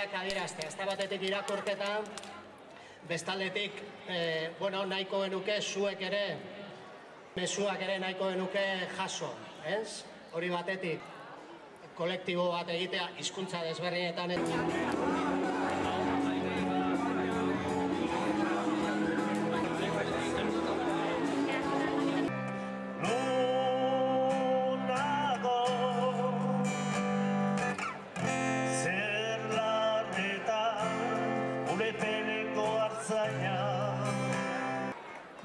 Adierazte, ez da batetik irakurketa, bestaldetik, e, bueno, nahiko genuke zuek ere, mezuak ere nahiko genuke jaso, ez? Hori batetik, kolektibo bat egitea, hizkuntza desberdinetan.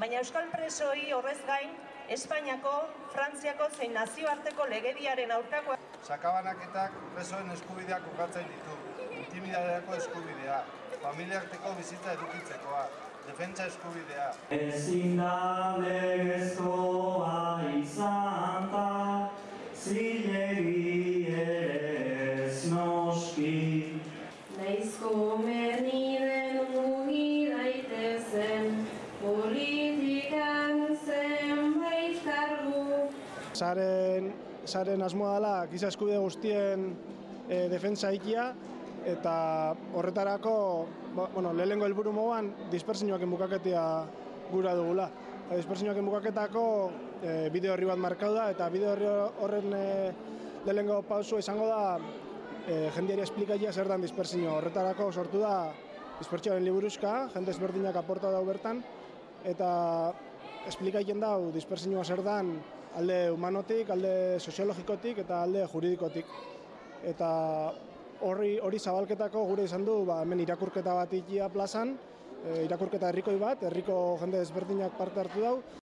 Baina Euskal presoi horrez gain, Espainiako, Frantziako zein nazioarteko legediaren aurkako Sakabanaketak presoen eskubideak ukatzen ditu. Intimidadeako eskubidea, familiarteko bizitza edukitzekoa, defentsa eskubidea. Ezin da legezkoa izan ta Zilegi kargu. Saren, saren asmoa dela giza eskubide guztien e, defentsa ikia eta horretarako ba, bueno, lehenengo helburu moduan dispersioak bukaketia gura dugula. Eta dispersioak bukaketako e, bideo horri bat markau da eta bideo horri horren e, lehenengo pausua izango da e, jendeari esplikaia zer dan dispersio. Horretarako sortu da dispertsioaren liburuzka, jende ezberdinak aporta dau bertan eta esplikaien dau dispersioa zer dan alde humanotik, alde soziologikotik eta alde juridikotik. Eta horri hori zabalketako gure izan du ba, hemen irakurketa bat ikia plazan, e, irakurketa herrikoi bat, herriko jende ezberdinak parte hartu dau.